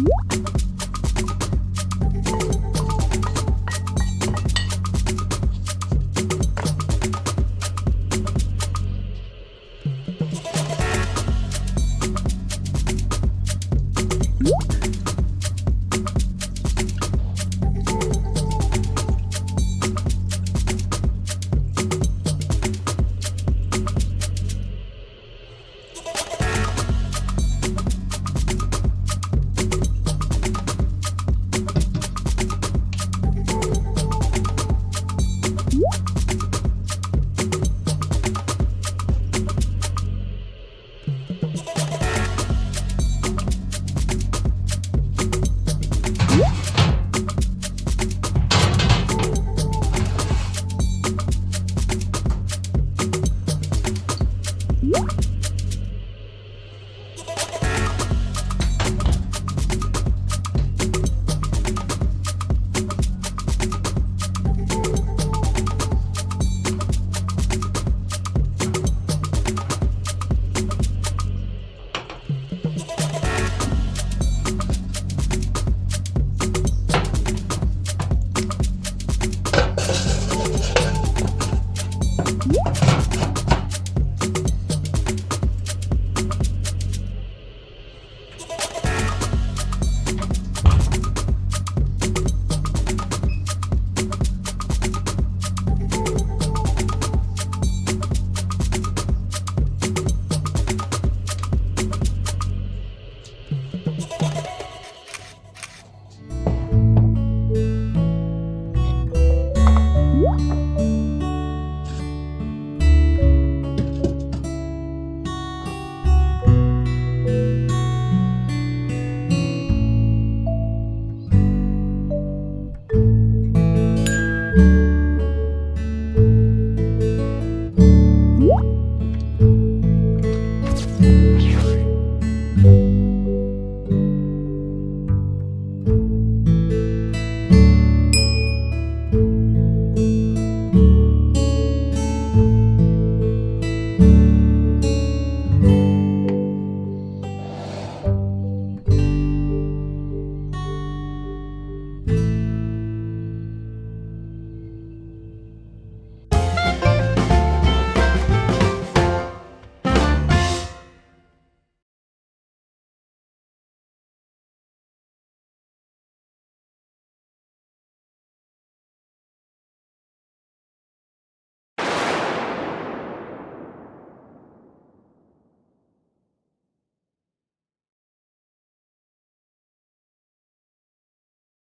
What?